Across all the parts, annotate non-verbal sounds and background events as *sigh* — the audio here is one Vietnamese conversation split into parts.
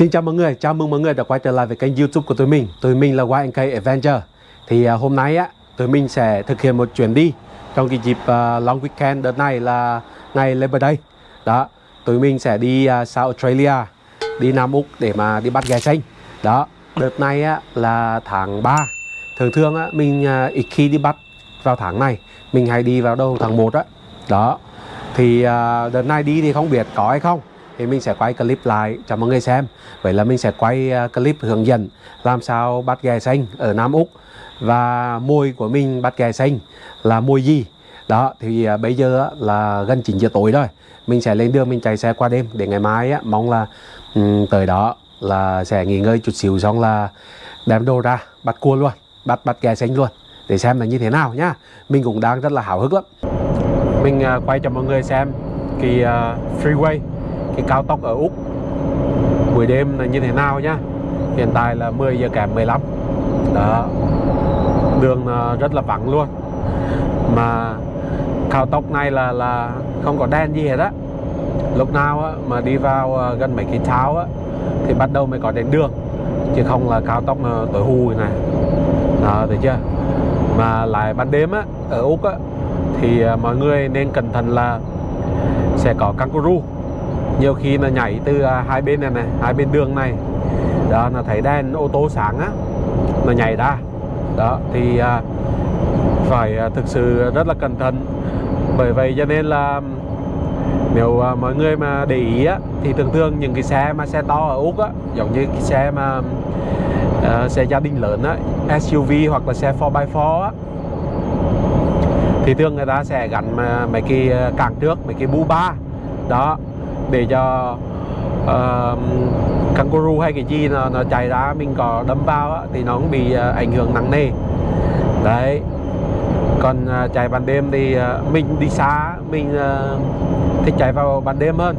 Xin chào mọi người, chào mừng mọi người đã quay trở lại với kênh youtube của tụi mình. Tụi mình là YNK Adventure Thì uh, hôm nay á, tụi mình sẽ thực hiện một chuyến đi Trong cái dịp uh, long weekend đợt này là ngày Labor Day. Đó, tụi mình sẽ đi uh, South Australia Đi Nam Úc để mà đi bắt gà xanh. Đó, đợt này á, là tháng 3 Thường thường á, mình uh, ít khi đi bắt vào tháng này Mình hay đi vào đầu tháng 1 á. Đó, thì uh, đợt này đi thì không biết có hay không thì mình sẽ quay clip lại cho mọi người xem. Vậy là mình sẽ quay à, clip hướng dẫn làm sao bắt ghẹ xanh ở Nam Úc. Và mùi của mình bắt ghẹ xanh là mùi gì? Đó thì à, bây giờ là gần 9 giờ tối rồi. Mình sẽ lên đường mình chạy xe qua đêm để ngày mai á, mong là um, tới đó là sẽ nghỉ ngơi chút xíu xong là đem đồ ra bắt cua luôn bắt bắt ghẹ xanh luôn để xem là như thế nào nhá. Mình cũng đang rất là hào hức lắm. Mình uh, quay cho mọi người xem cái uh, freeway cái cao tốc ở Úc. Buổi đêm là như thế nào nhá? Hiện tại là 10 giờ kém 15 đó. Đường rất là vắng luôn. Mà cao tốc này là là không có đèn gì hết á. Lúc nào á, mà đi vào ờ, gần mấy cái tháo á thì bắt đầu mới có đèn đường. Chứ không là cao tốc ờ, tối hù này. Đó thấy chưa? Mà lại ban đêm á ở úc á thì ờ, mọi người nên cẩn thận là sẽ có kangaroo nhiều khi là nhảy từ à, hai bên này này hai bên đường này. Đó là thấy đèn ô tô sáng á là nhảy ra. Đó thì à, phải à, thực sự rất là cẩn thận. Bởi vậy cho nên là nếu à, mọi người mà để ý á thì thường thường những cái xe mà xe to ở úc á giống như cái xe mà uh, xe gia đình lớn á SUV hoặc là xe 4x4 á thì thường người ta sẽ gắn mà mấy cái càng trước mấy cái bu ba. Đó để cho uh, kangaroo hay cái gì nó, nó chạy ra mình có đâm vào á, thì nó cũng bị uh, ảnh hưởng nặng nề. Đấy. Còn uh, chạy ban đêm thì uh, mình đi xa mình uh, thích chạy vào ban đêm hơn.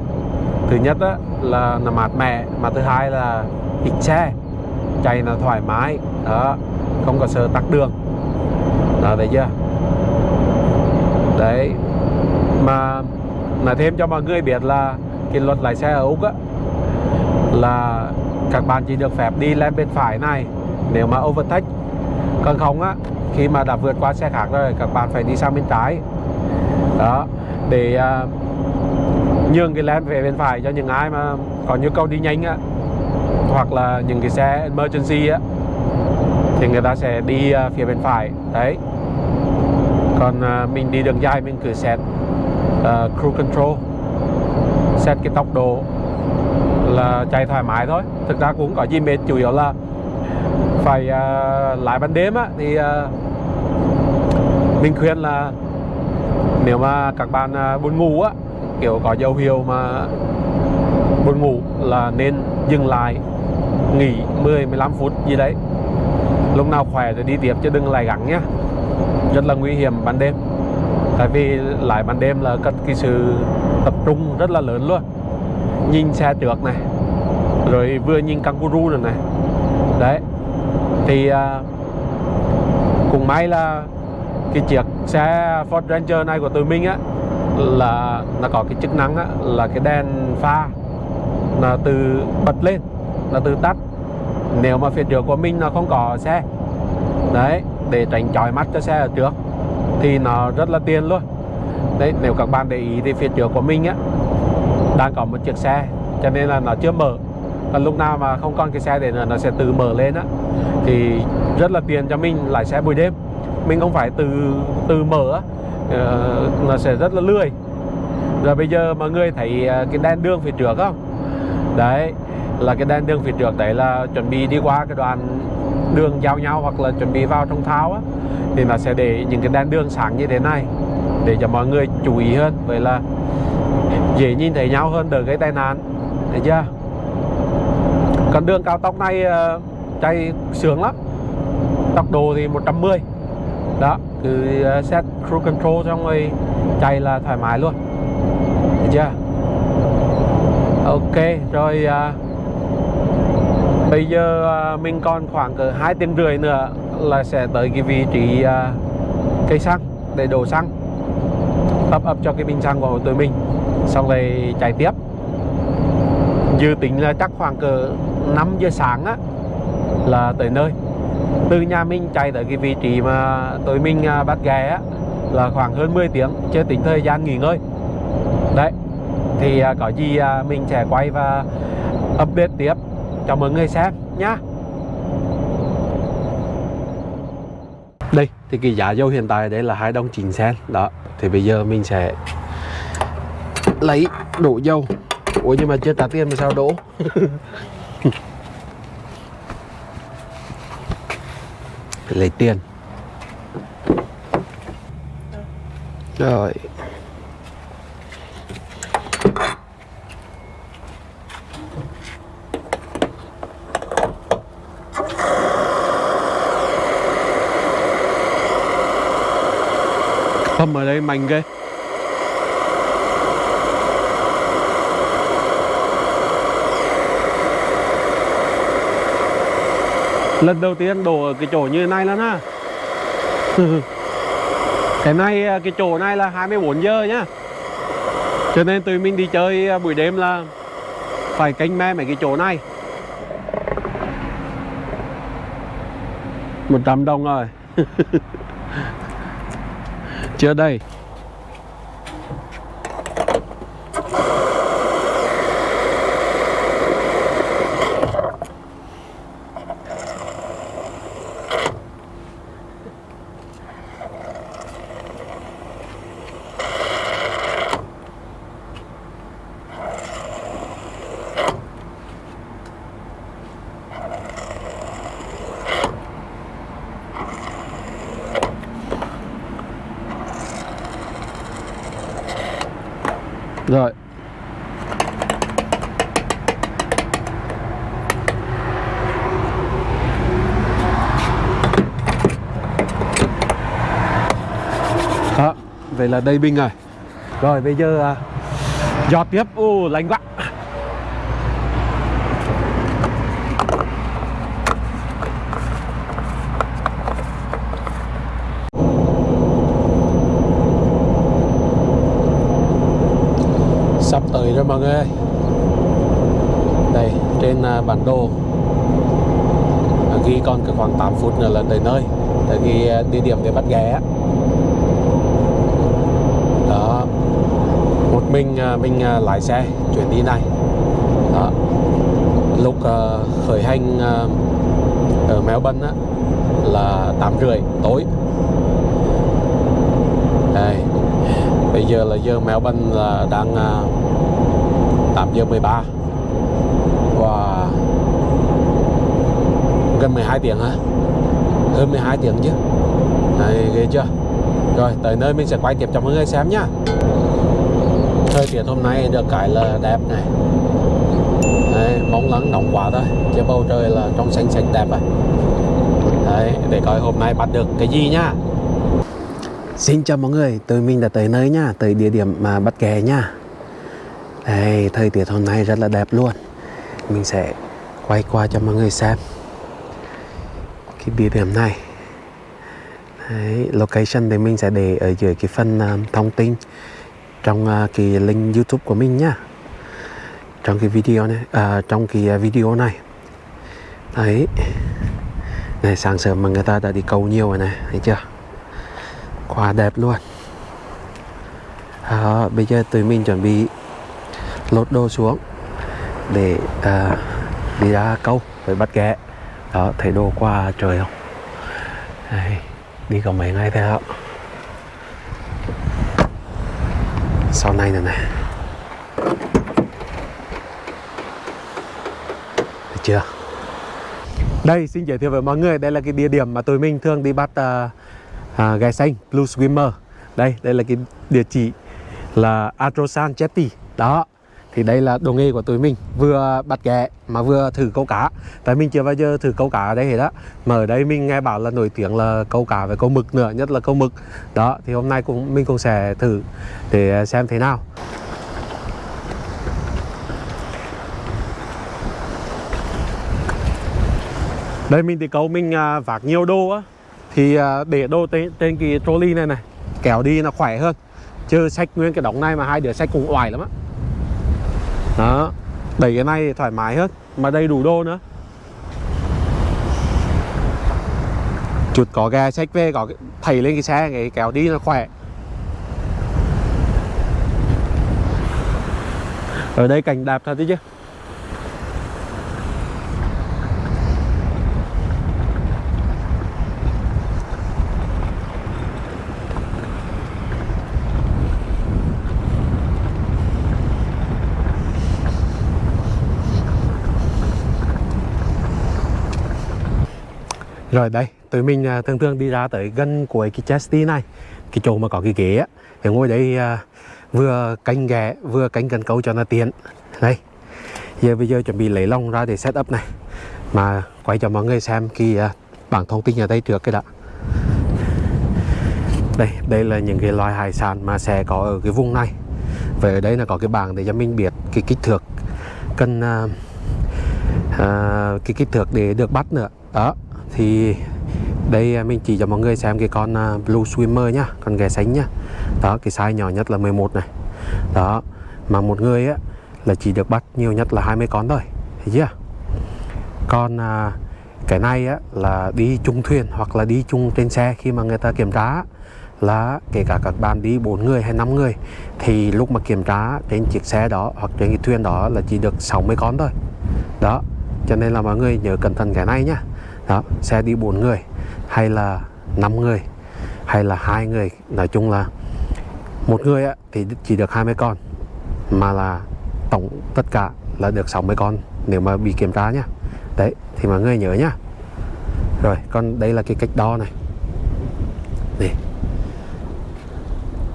Thứ nhất á, là nó mát mẻ mà thứ hai là ít xe chạy là thoải mái đó không có sợ tắc đường. Đó thấy chưa? Đấy. Mà nói thêm cho mọi người biết là cái luật lái xe ở Úc á là các bạn chỉ được phép đi lên bên phải này nếu mà overtake. Còn không á khi mà đã vượt qua xe khác rồi các bạn phải đi sang bên trái. Đó để uh, nhường cái lane về bên phải cho những ai mà có nhu cầu đi nhanh á hoặc là những cái xe emergency á thì người ta sẽ đi uh, phía bên phải. Đấy. Còn uh, mình đi đường dài mình cứ set uh, cruise control set cái tốc độ là chạy thoải mái thôi. Thực ra cũng có gì mệt chủ yếu là phải uh, lái ban đêm á thì uh, mình khuyên là nếu mà các bạn uh, buồn ngủ á kiểu có dấu hiệu mà buồn ngủ là nên dừng lại nghỉ 10 15 phút gì đấy. Lúc nào khỏe rồi đi tiếp chứ đừng lại gắng nhá. Rất là nguy hiểm ban đêm. Tại vì lại ban đêm là cần cái sự tập trung rất là lớn luôn. Nhìn xe trước này rồi vừa nhìn kangaroo rồi này. Đấy thì à, uh, cũng may là cái chiếc xe Ford Ranger này của tụi mình á là nó có cái chức năng á là cái đèn pha là từ bật lên là từ tắt. Nếu mà phía trước của mình nó không có xe đấy để tránh chói mắt cho xe ở trước thì nó rất là tiền luôn đấy nếu các bạn để ý thì phía trước của mình á đang có một chiếc xe cho nên là nó chưa mở. Còn lúc nào mà không còn cái xe để nữa nó sẽ tự mở lên á. Thì rất là tiền cho mình lái xe buổi đêm. Mình không phải từ từ mở á. Uh, nó sẽ rất là lười. Rồi bây giờ mọi người thấy ờ, cái đèn đường phía trước không? Đấy là cái đèn đường phía trước đấy là chuẩn bị đi qua cái đoạn đường giao nhau hoặc là chuẩn bị vào trong tháo á. Thì nó sẽ để những cái đèn đường sáng như thế này để cho mọi người chú ý hơn. Vậy là dễ nhìn thấy nhau hơn đỡ gây tai nạn. Thấy chưa? Còn đường cao tốc này uh, chạy sướng lắm. Tốc độ thì 110 đó cứ uh, set cruise control xong rồi chạy là thoải mái luôn. Thấy chưa? Ok rồi uh, bây giờ uh, mình còn khoảng cỡ hai tiếng rưỡi nữa là sẽ tới cái vị trí uh, cây xăng để đổ xăng ấp up cho cái bình xăng của tụi mình. Xong rồi chạy tiếp. Dự tính là chắc khoảng cỡ 5 giờ sáng á, là tới nơi. Từ nhà mình chạy tới cái vị trí mà tụi mình à, bắt ghé á, là khoảng hơn 10 tiếng, chưa tính thời gian nghỉ ngơi. Đấy, thì à, có gì à, mình sẽ quay và update tiếp cho mọi người xem nhá. Đây thì cái giá dầu hiện tại đấy là hai đồng chín sen. Đó, thì bây giờ mình sẽ lấy đổ dầu. Ủa, nhưng mà chưa trả tiền mà sao đổ? *laughs* Lấy tiền. Rồi. Khâm ở đây mạnh ghê. Lần đầu tiên đổ ở cái chỗ như thế này lắm ha *laughs* Cái này, cái chỗ này là 24 giờ nhá. Cho nên tụi mình đi chơi à, buổi đêm là Phải canh me mấy cái chỗ này. 100 đồng rồi. *laughs* Chưa đây Rồi Đó, vậy là đây binh rồi. Rồi bây giờ à, Giọt tiếp, ô lạnh quá. Sắp tới rồi mọi người ơi. Đây trên à, bản đồ à, ghi còn khoảng 8 phút nữa là tới nơi. Tới cái địa điểm để bắt ghé đó một mình à, mình à, lái xe chuyến đi này. Đó. Lúc uh, khởi hành uh, ở Melbourne á, là 8 rưỡi tối. Đây. Bây giờ là giờ Melbourne là đang à, 8 giờ 13 và gần 12 tiếng hả hơn 12 tiếng chứ. Này ghê chưa? Rồi tới nơi mình sẽ quay tiếp cho mọi người xem nhá thời tiết hôm nay được cái là đẹp này. Đấy, bóng lắng nóng quá thôi chứ bầu trời là trong xanh xanh đẹp rồi Đấy, để coi hôm nay bắt được cái gì nhá Xin chào mọi người, tụi mình đã tới nơi nha, tới địa điểm mà bắt ghé nha. Đây, thời tiết hôm nay rất là đẹp luôn. Mình sẽ quay qua cho mọi người xem Cái địa điểm này. Đấy, location thì mình sẽ để ở dưới cái phần uh, thông tin. Trong uh, cái link youtube của mình nhá. Trong cái video này, uh, trong cái à, video này. Đấy. Này sáng sớm mà người ta đã đi câu nhiều rồi này, thấy chưa? Quá đẹp luôn. Đó, bây giờ tụi mình chuẩn bị lột đồ xuống để à, đi ra câu với bắt ghẹ đó thấy đồ qua trời không? Đây, đi có mấy ngày thế không? Sau này nữa này Được chưa? Đây xin giới thiệu với mọi người đây là cái địa điểm mà tụi mình thường đi bắt à, à, uh, uh, gai xanh Blue Swimmer đây đây là cái địa chỉ là Atrosan Jetty. Đó thì đây là đồ nghề của tụi mình. Vừa bắt ghẹ mà vừa thử câu cá. Tại mình chưa bao giờ thử câu cá ở đây hết á. Mà ở đây mình nghe bảo là nổi tiếng là câu cá với câu mực nữa nhất là câu mực. Đó thì hôm nay cũng mình cũng sẽ thử để xem thế nào. Đây mình thì câu mình à, vác nhiều đồ á. Thì à, để đồ trên, trên cái trolley này này kéo đi nó khỏe hơn. Chứ sách nguyên cái đống này mà hai đứa sách cùng oải lắm á đó. Đẩy cái này thoải mái hơn, mà đầy đủ đồ nữa. Chuột có gà sách về, có thầy lên cái xe cái kéo đi nó khỏe. Ở đây cảnh đẹp thật đấy chứ. Rồi đây, tụi mình à, thường thường đi ra tới gần cuối cái chesty này Cái chỗ mà có cái ghế á Thì ngồi đây à, vừa canh ghé, vừa canh cần câu cho nó tiện. Đây, giờ bây giờ chuẩn bị lấy lông ra để set up này Mà quay cho mọi người xem cái à, bảng thông tin ở đây trước cái đã. Đây, đây là những cái loài hải sản mà sẽ có ở cái vùng này. Về ở đây là có cái bảng để cho mình biết cái kích thước cần à, à, cái kích thước để được bắt nữa. Đó thì đây à, mình chỉ cho mọi người xem cái con à, blue swimmer nhá con ghé sánh nhá. Đó cái size nhỏ nhất là 11 này. Đó mà một người á là chỉ được bắt nhiều nhất là 20 con thôi. Thấy chưa? Còn à, cái này á là đi chung thuyền hoặc là đi chung trên xe khi mà người ta kiểm tra là kể cả các bạn đi 4 người hay 5 người thì lúc mà kiểm tra trên chiếc xe đó hoặc trên cái thuyền đó là chỉ được 60 con thôi. Đó cho nên là mọi người nhớ cẩn thận cái này nhá đó xe đi 4 người hay là 5 người hay là hai người. Nói chung là một người á, thì chỉ được 20 con mà là tổng tất cả là được 60 con nếu mà bị kiểm tra nhá. Đấy thì mọi người nhớ nhá. Rồi còn đây là cái cách đo này. Này.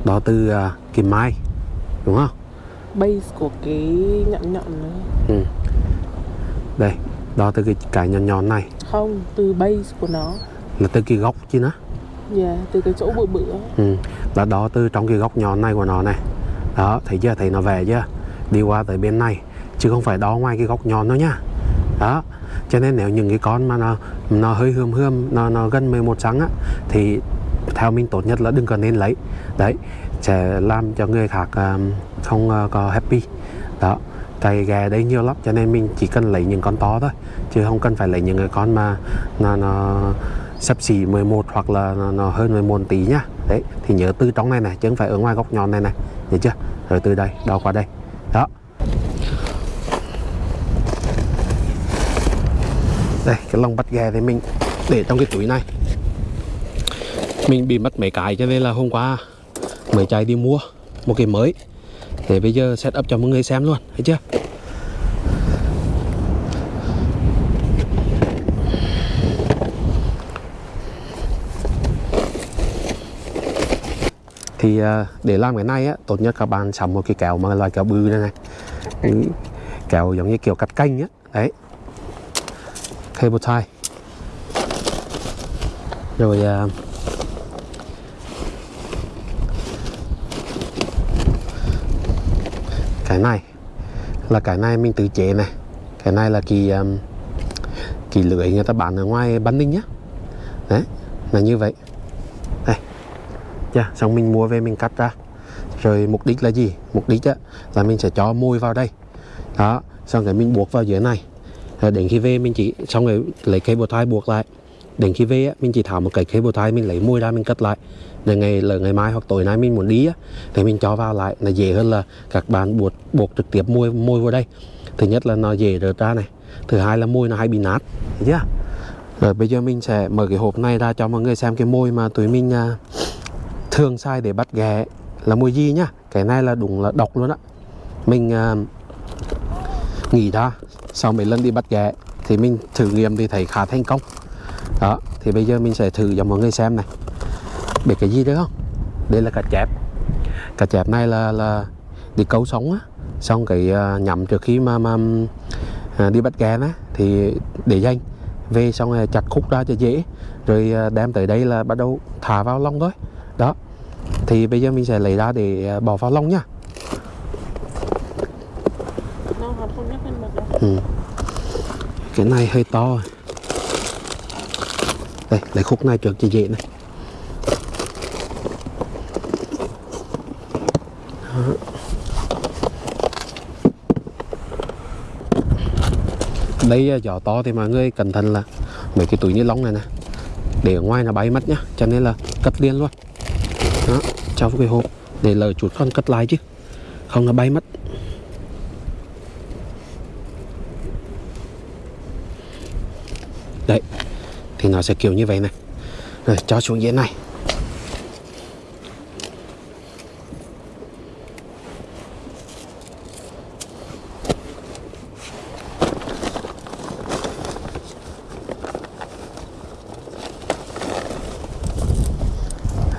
Đo từ uh, kim mai đúng không? Base của cái nhọn nhọn này ừ. đây đo từ cái cái nhọn nhọn này. Không từ base của nó. Là từ cái góc chứ nó. Yeah, từ cái chỗ bự bự ừ. là đo từ trong cái góc nhọn này của nó này. Đó thấy chưa? Thấy nó về chưa? Đi qua tới bên này. Chứ không phải đo ngoài cái góc nhọn đâu nhá đó. Cho nên nếu những cái con mà nó nó hơi hươm hươm nó nó gần 11 sáng á thì theo mình tốt nhất là đừng có nên lấy. Đấy sẽ làm cho người khác um, không uh, có happy. Đó tại gà đây nhiều lắm cho nên mình chỉ cần lấy những con to thôi chứ không cần phải lấy những cái con mà nó, nó sắp xỉ 11 hoặc là nó, nó hơn 11 tí nhá đấy thì nhớ từ trong này này chứ không phải ở ngoài góc nhọn này này. Nhớ chưa? Rồi từ đây đo qua đây. Đó. Đây cái lông bắt gà thì mình để trong cái túi này. Mình bị mất mấy cái cho nên là hôm qua mới chạy đi mua một cái mới để bây giờ set up cho mọi người xem luôn thấy chưa? Thì à, để làm cái này á tốt nhất các bạn sắm một cái kéo mà loại kéo bự này này. Ừ, kéo giống như kiểu cắt canh á đấy. Cable tie. Rồi à, cái này là cái này mình tự chế này. Cái này là kỳ um, kỳ lưỡi người ta bán ở ngoài bán Ninh nhá. Đấy là như vậy. Đây. Yeah, xong mình mua về mình cắt ra. Rồi mục đích là gì? Mục đích á, là mình sẽ cho môi vào đây. Đó xong rồi mình buộc vào dưới này. Rồi đến khi về mình chỉ xong rồi lấy cây bột thai buộc lại đến khi về á, mình chỉ tháo một cái cable tie mình lấy môi ra mình cất lại. Để ngày là ngày mai hoặc tối nay mình muốn đi á thì mình cho vào lại. Là dễ hơn là các bạn buộc buộc trực tiếp môi môi vào đây. Thứ nhất là nó dễ rớt ra này. Thứ hai là môi nó hay bị nát. Thấy chưa? Rồi bây giờ mình sẽ mở cái hộp này ra cho mọi người xem cái môi mà tụi mình à, thường sai để bắt ghẹ là môi gì nhá. Cái này là đúng là độc luôn á. Mình nghỉ nghĩ ra sau mấy lần đi bắt ghẹ thì mình thử nghiệm thì thấy khá thành công đó thì bây giờ mình sẽ thử cho mọi người xem này. Biết cái gì đấy không? Đây là cá chép. Cá chép này là là đi câu sống á. Xong cái uh, nhắm trước khi mà mà uh, đi bắt ghẹ á thì để dành. Về xong rồi chặt khúc ra cho dễ. Rồi uh, đem tới đây là bắt đầu thả vào lông thôi. Đó thì bây giờ mình sẽ lấy ra để bỏ vào lông nhá ừ. cái này hơi to. rồi đây lấy khúc này trước cho dễ này Đó. đây à, gió to thì mọi người cẩn thận là mấy cái túi ni lông này nè, để ở ngoài là bay mất nhá, cho nên là cất liền luôn đó trong cái hộp để lời chuột con cất lại chứ, không là bay mất đấy thì nó sẽ kiểu như vậy này. Rồi cho xuống dưới này.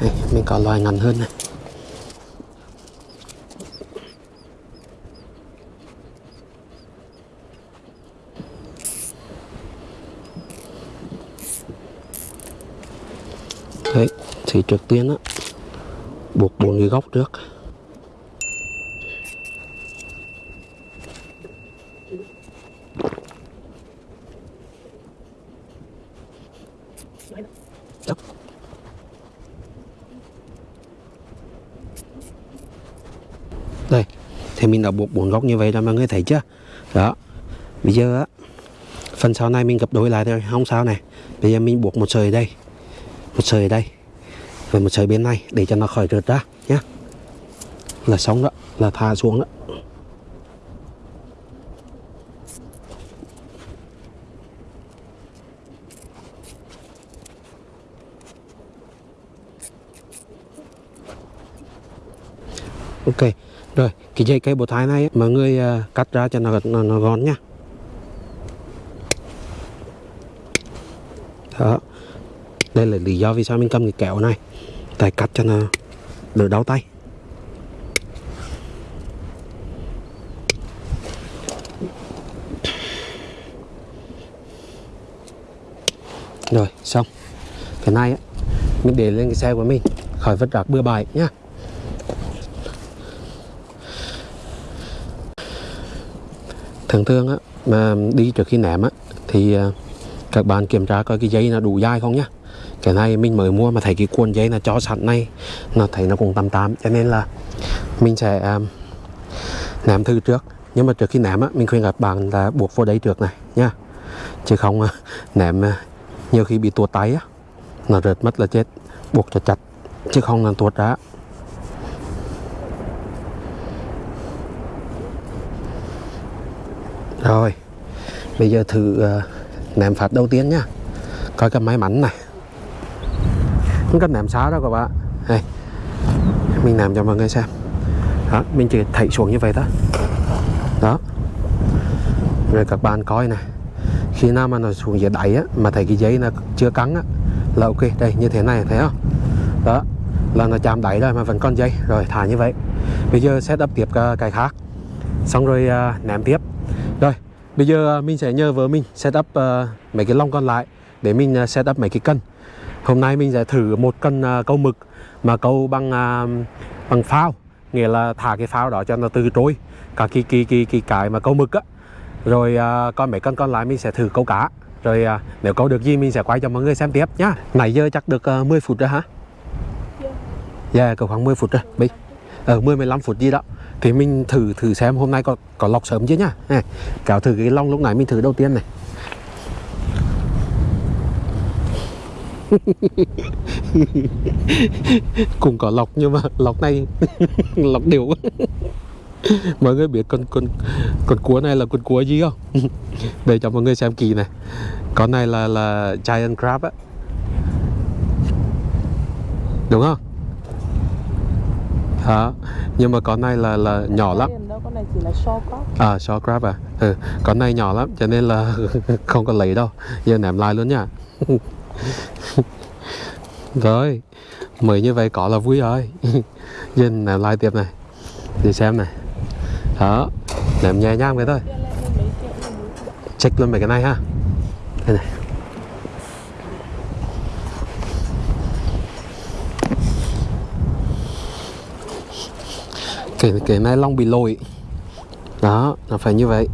Đây, mình có loài ngắn hơn này Đấy, thì trước tiên á, buộc bốn cái góc trước. Đây, thì mình đã buộc bốn góc như vậy rồi mọi người thấy chưa? Đó, bây giờ á, phần sau này mình gặp đôi lại thôi, không sao này. Bây giờ mình buộc một sợi đây, một sợi đây và một sợi bên này để cho nó khỏi rượt ra nhé là xong đó là thả xuống đó. Ok rồi cái dây cây bột thái này mà mọi người à, cắt ra cho nó nó, nó gọn nhá. Đó. Đây là lý do vì sao mình cầm cái kéo này tại cắt cho nó đỡ đau tay. Rồi, xong. Cái này á, mình để lên cái xe của mình, khỏi vất rác bừa bãi nhá. Thường thường á, mà đi trước khi ném á, thì à, các bạn kiểm tra coi cái dây nó đủ dài không nhá cái này mình mới mua mà thấy cái cuộn dây là cho sẵn này nó thấy nó cũng tầm tám cho nên là mình sẽ um, ném thử trước. Nhưng mà trước khi ném á mình khuyên các bạn là buộc vô đây trước này nha chứ không à, ném à, nhiều khi bị tuột tay á nó rớt mất là chết. Buộc cho chặt chứ không là tuột ra. Rồi bây giờ thử uh, ném phát đầu tiên nhá. Coi cái may mắn này không cần ném xá đâu các bạn. Đây. Mình làm cho mọi người xem. Đó mình chỉ thảy xuống như vậy thôi. Đó. Rồi các bạn coi này. Khi nào mà nó xuống dưới đáy á mà thấy cái giấy nó chưa cắn á là ok đây như thế này thấy không? Đó là nó chạm đáy rồi mà vẫn còn dây rồi thả như vậy. Bây giờ set up tiếp ờ, cái khác. Xong rồi uh, ném tiếp. Rồi bây giờ ờ, mình sẽ nhờ vợ mình set up mấy cái lông còn lại để mình à, set up mấy cái cân hôm nay mình sẽ thử một cân à, câu mực mà câu bằng à, bằng phao nghĩa là thả cái phao đó cho nó từ trôi cả cái cái cái cái cái mà câu mực á. Rồi à, còn mấy cân còn lại mình sẽ thử câu cá. Rồi nếu câu được gì mình sẽ quay cho mọi người xem tiếp nhá. Nãy giờ chắc được à, 10 phút rồi hả? Dạ yeah, cỡ khoảng 10 phút rồi. Bây ở 10 15 phút gì đó. Thì mình thử thử xem hôm nay có có lọc sớm chưa nhá. Này, kéo thử cái lông lúc nãy mình thử đầu tiên này. *laughs* cũng có lọc nhưng mà lọc này *laughs* lọc đều *laughs* mọi người biết con con con cua này là con cua gì không? Để cho mọi người xem kỳ này. Con này là là giant crab á. Đúng không? Đó. Nhưng mà con này là là nhỏ lắm. Con này chỉ là short crop à short crab à. Ừ con này nhỏ lắm cho nên là không có lấy đâu. Giờ ném lại luôn nha *laughs* rồi mới như vậy có là vui rồi. *laughs* Nhìn làm lại tiếp này, đi xem này. Đó làm nhẹ nhàng vậy thôi. Check luôn mấy cái này ha. Đây này. Cái cái này long bị lồi. Đó là phải như vậy.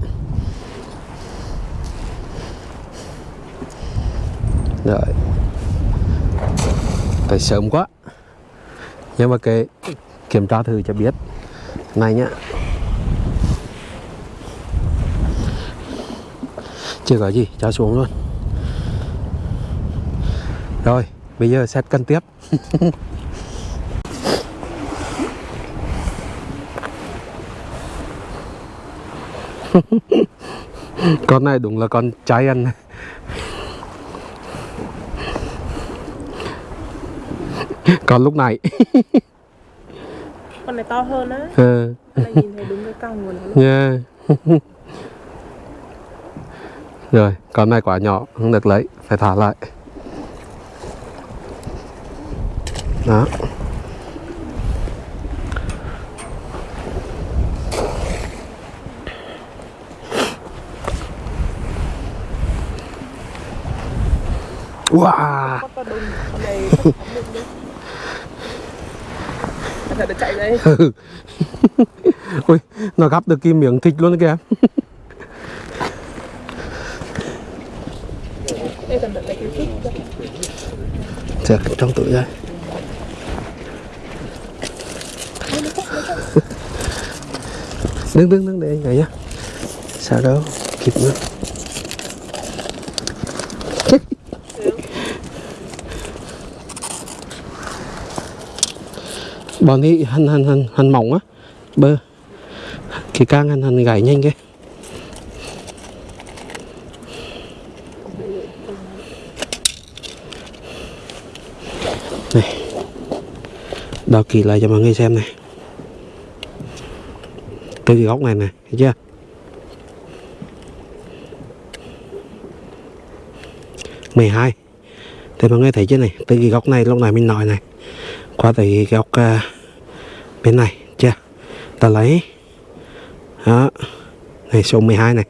Rồi. Phải sớm quá. Nhưng mà cái kiểm tra thử cho biết. Này nhá. Chưa có gì, cho xuống luôn. Rồi, bây giờ xét cân tiếp. *laughs* Con này đúng là con trái ăn. *laughs* còn lúc này. *laughs* Con này to hơn á. Này nhìn thấy đúng cái cong của nó luôn nha. *laughs* Rồi con này quả nhỏ không được lấy phải thả lại. Đó. Wow Con to đùng Con này chắc chắn được đi Cẩn thận nó chạy đây. *laughs* Ui nó gắp được cái miếng thịt luôn kìa. Chờ trong túi đây. *laughs* Đứng đứng đứng để anh này nhá. Sao đâu kịp nữa bọn ấy hằn hằn hằn hằn mỏng á. Bơ. Cái càng hằn hằn gãy nhanh cái. Này. Đo kỳ lại cho mọi người xem này. Từ cái góc này này thấy chưa? Mười hai. Thì mọi người thấy chưa này? Từ cái góc này lúc này mình nói này. Qua tới cái góc uh, bên này chưa? Ta lấy. Đó. Này số 12 này.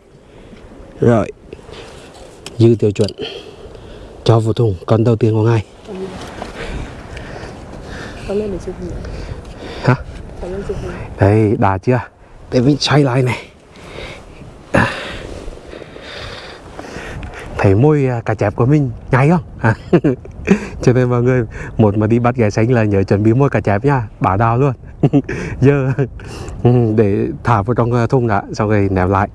Rồi. Dư tiêu chuẩn. Cho vào thùng. Con đầu tiên của hình hả? Đây đã chưa? Để mình xoay lại này. Thấy môi à, cá chép của mình nhảy không? À. *laughs* cho nên mọi người một mà đi bắt ghé xanh là nhớ chuẩn bị môi cá chép nha. Bả đào luôn giờ ừ, để thả vào trong à, thùng đã xong rồi ném lại.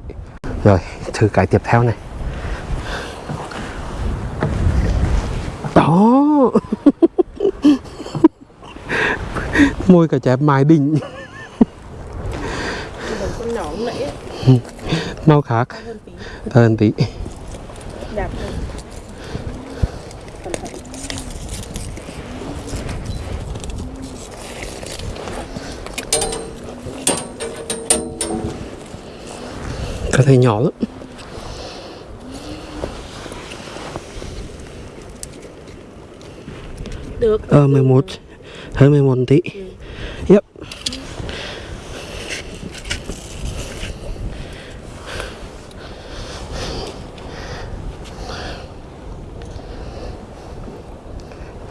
Rồi thử cái tiếp theo này. Đó. Môi cá chép mài đỉnh. Màu khác. Hơn tí. Hơn tí Đẹp hơn Cẩn thận có thể nhỏ lắm. Được. Ờ 11 hơn 11 tí. Yep.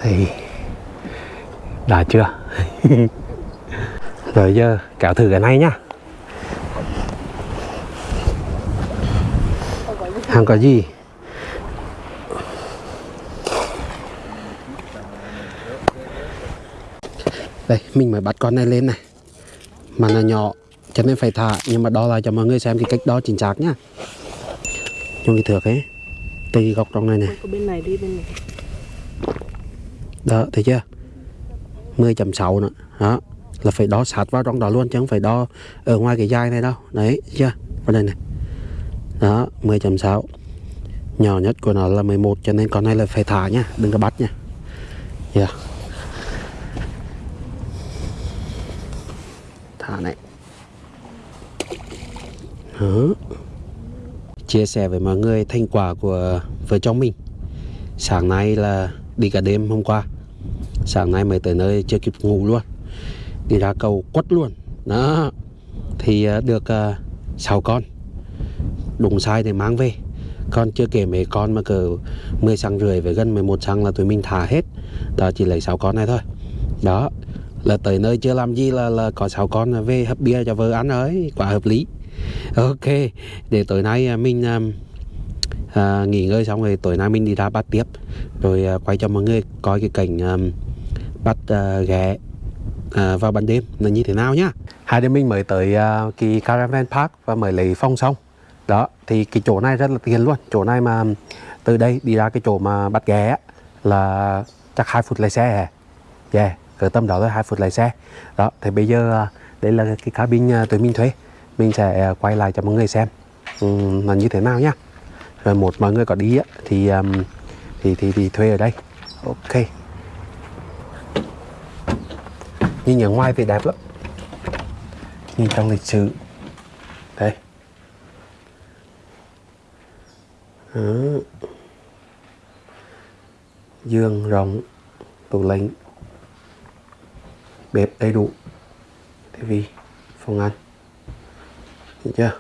Thì đã chưa? *laughs* Rồi giờ kéo thử cái này nhá Không có gì đây mình mới bắt con này lên này. Mà nó nhỏ cho nên phải thả. Nhưng mà đo lại cho mọi người xem cái cách đo chính xác nhá. Trong cái thước ấy. Cái góc trong này này. Bên này đi bên này. Đó thấy chưa? 10.6 nữa. Đó là phải đo sát vào trong đó luôn chứ không phải đo ở ngoài cái dai này đâu. Đấy chưa? Vào đây này đó 10.6 nhỏ nhất của nó là 11 cho nên con này là phải thả nhá đừng có bắt nha. Yeah. thả này. Đó. chia sẻ với mọi người thành quả của vợ chồng mình. Sáng nay là đi cả đêm hôm qua. Sáng nay mới tới nơi chưa kịp ngủ luôn. Đi ra cầu quất luôn. Đó. Thì ờ, được ờ, uh, 6 con đúng sai thì mang về. Còn chưa kể mấy con mà cỡ 10 xăng rưỡi với gần 11 xăng là tụi mình thả hết. Đó chỉ lấy 6 con này thôi. Đó là tới nơi chưa làm gì là là có 6 con về hấp bia cho vợ ăn ấy quá hợp lý. Ok để tối nay à, mình à, à, nghỉ ngơi xong rồi tối nay mình đi ra bắt tiếp. Rồi à, quay cho mọi người coi cái cảnh à, bắt à, ghé à, vào ban đêm là như thế nào nhá. Hai đứa mình mới tới à, kỳ caravan park và mới lấy phong xong đó thì cái chỗ này rất là tiền luôn. Chỗ này mà từ đây đi ra cái chỗ mà bắt ghé là chắc hai phút lái xe à yeah dạ, cỡ tầm đó là hai phút lái xe. Đó thì bây giờ à, đây là cái cabin à, tụi mình thuê. Mình sẽ à, quay lại cho mọi người xem ừ, um, là như thế nào nhá. Rồi một mọi người có đi á, thì um, thì thì thì thuê ở đây. Ok. Nhìn ở ngoài thì đẹp lắm. Nhìn trong lịch sử. Đó. giường rộng tủ lạnh bếp đầy đủ. Tivi phòng ăn Thấy chưa?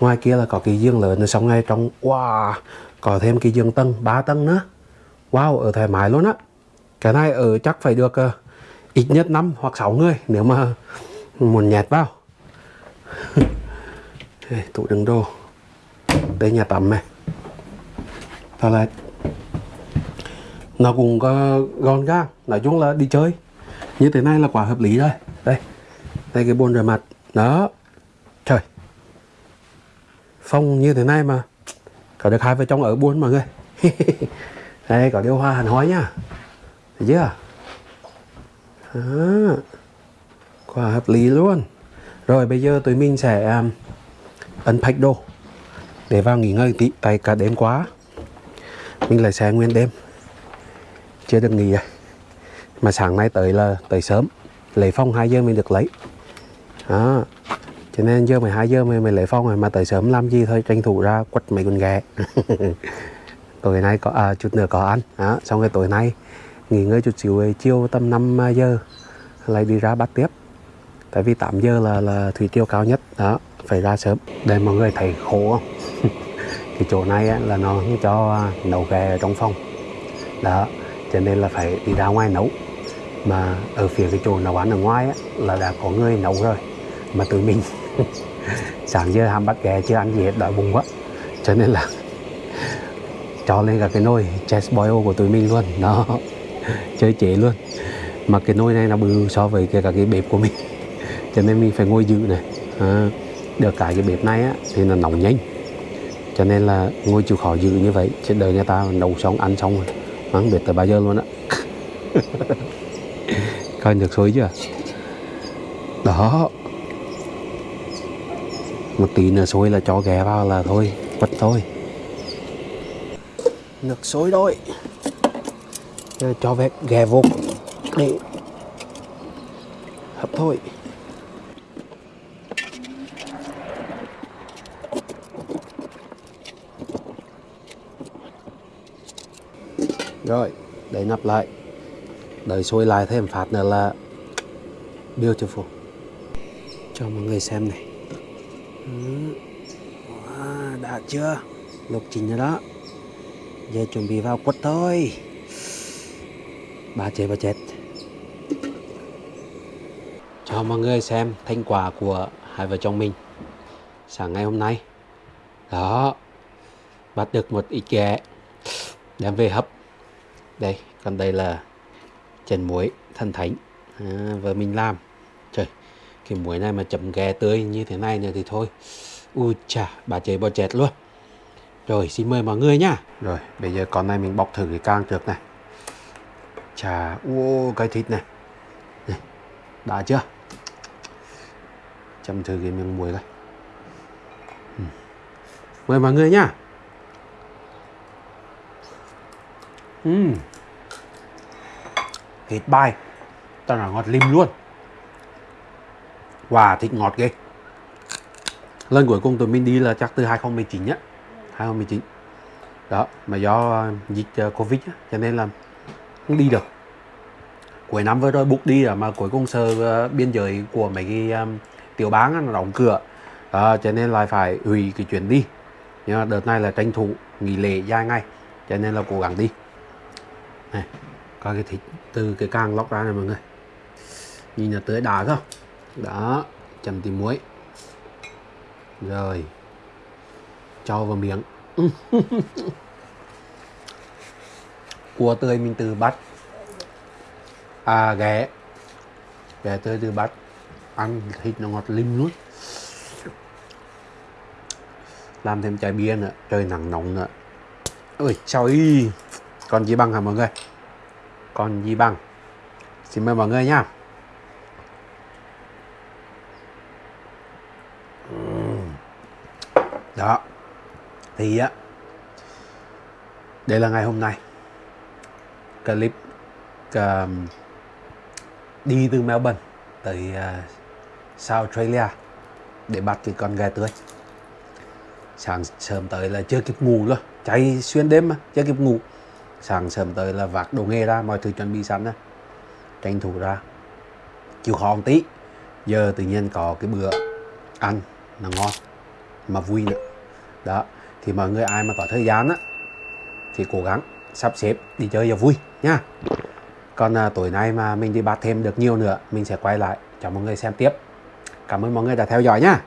Ngoài kia là có cái giường lớn rồi xong ngay trong wow có thêm cái giường tầng 3 tầng nữa. Wow ở thoải mái luôn á. Cái này ở chắc phải được uh, ít nhất 5 hoặc 6 người nếu mà muốn nhẹt vào. *laughs* Tủ đựng đồ đây nhà tắm này. Toilet nó cũng có gọn gàng. Nói chung là đi chơi. Như thế này là quá hợp lý rồi. Đây. Đây cái bồn rửa mặt. Đó. Trời. Phong như thế này mà có được hai vợ chồng ở buôn mọi người. *laughs* Đây có điều hòa hẳn hói nhá thấy chưa? Đó. quá hợp lý luôn. Rồi bây giờ tụi mình sẽ à, um, unpack đồ để vào nghỉ ngơi tí tại cả đêm quá. Mình lại xe nguyên đêm. Chưa được nghỉ rồi mà sáng nay tới là tới sớm. Lấy phong 2 giờ mình được lấy. Đó. Cho nên giờ 12 giờ mình, mình lấy phong rồi mà tới sớm làm gì thôi tranh thủ ra quất mấy con ghẹ. *laughs* Tối nay có à, chút nữa có ăn. Đó xong rồi tối nay nghỉ ngơi chút xíu rồi chiều tầm 5 à, giờ lại đi ra bắt tiếp. Tại vì 8 giờ là là thủy tiêu cao nhất. Đó phải ra sớm để mọi người thấy khổ không? Cái chỗ này á, là nó không cho à, nấu ghẹ ở trong phòng. Đó cho nên là phải đi ra ngoài nấu. Mà ở phía cái chỗ nấu ăn ở ngoài á, là đã có người nấu rồi mà tụi mình *laughs* sáng giờ ham bắt ghẹ chưa ăn gì hết đói bụng quá. Cho nên là *laughs* cho lên cả cái nồi chest boil của tụi mình luôn. Nó *laughs* chơi chế luôn. Mà cái nồi này nó bự so với cái cả cái bếp của mình. Cho nên mình phải ngồi dự này. À, được cả cái bếp này á thì nó nóng nhanh cho nên là ngồi chịu khó giữ như vậy trên đời người ta nấu xong ăn xong rồi mà không biết tới bao giờ luôn á. *laughs* Coi được xối chưa? Đó. Một tí nữa sôi là cho ghé vào là thôi quất thôi. Nước sôi đôi, cho vẹt ghé vô để hấp thôi. Rồi để nắp lại. Đợi sôi lại thêm phát nữa là beautiful. Cho mọi người xem này. Ừ. Wow, đã chưa? Lục trình rồi đó. Giờ chuẩn bị vào quất thôi. Bà chết bà chết. Cho mọi người xem thành quả của hai vợ chồng mình. Sáng ngày hôm nay. Đó. Bắt được một ít ghẹ đem về hấp đây còn đây là chèn muối thần thánh. À, vợ mình làm. Trời cái muối này mà chấm ghẹ tươi như thế này nữa thì thôi. U chà bà chế bò chẹt luôn. Rồi xin mời mọi người nhá. Rồi bây giờ con này mình bọc thử cái càng trước này. Chà ô cái thịt này. Này đã chưa? Chấm thử cái miếng muối này ừ. mời mọi người nhá. Uhm. Thịt bay. Tao là ngọt lim luôn. Wow, thịt ngọt ghê. Lần cuối cùng tụi mình đi là chắc từ 2019 nhá. 2019 Đó, mà do ờ, dịch ờ, Covid á, cho nên là không đi được. Cuối năm vừa rồi book đi rồi mà cuối cùng sơ uh, ờ, biên giới của mấy cái um, tiểu bang nó đóng cửa. Đó, cho nên là phải hủy cái chuyến đi. Nhưng mà đợt này là tranh thủ nghỉ lễ dài ngày cho nên là cố gắng đi này, coi cái thịt từ cái càng lóc ra này mọi người. Nhìn là tới đá không đó, chấm tí muối. Rồi, cho vào miếng. *laughs* Cua tươi mình từ bắt. À ghé. Ghé tươi từ bắt. Ăn thịt nó ngọt lim luôn. Làm thêm chai bia nữa. Trời nắng nóng nữa. Ôi trời còn gì bằng hả mọi người? Còn gì bằng xin mời mọi người nhá. Đó. Thì á đây là ngày hôm nay. Clip um, đi từ Melbourne tới uh, South Australia để bắt cái con gà tươi. Sáng sớm tới là chưa kịp ngủ luôn. Cháy xuyên đêm mà chưa kịp ngủ sáng sớm tới là vác đồ nghề ra mọi thứ chuẩn bị sẵn đó tranh thủ ra. Chịu khó một tí. Giờ tự nhiên có cái bữa ăn là ngon mà vui nữa. Đó thì mọi người ai mà có thời gian á thì cố gắng sắp xếp đi chơi cho vui nha. Còn à, tối nay mà mình đi bắt thêm được nhiều nữa mình sẽ quay lại cho mọi người xem tiếp. Cảm ơn mọi người đã theo dõi nha.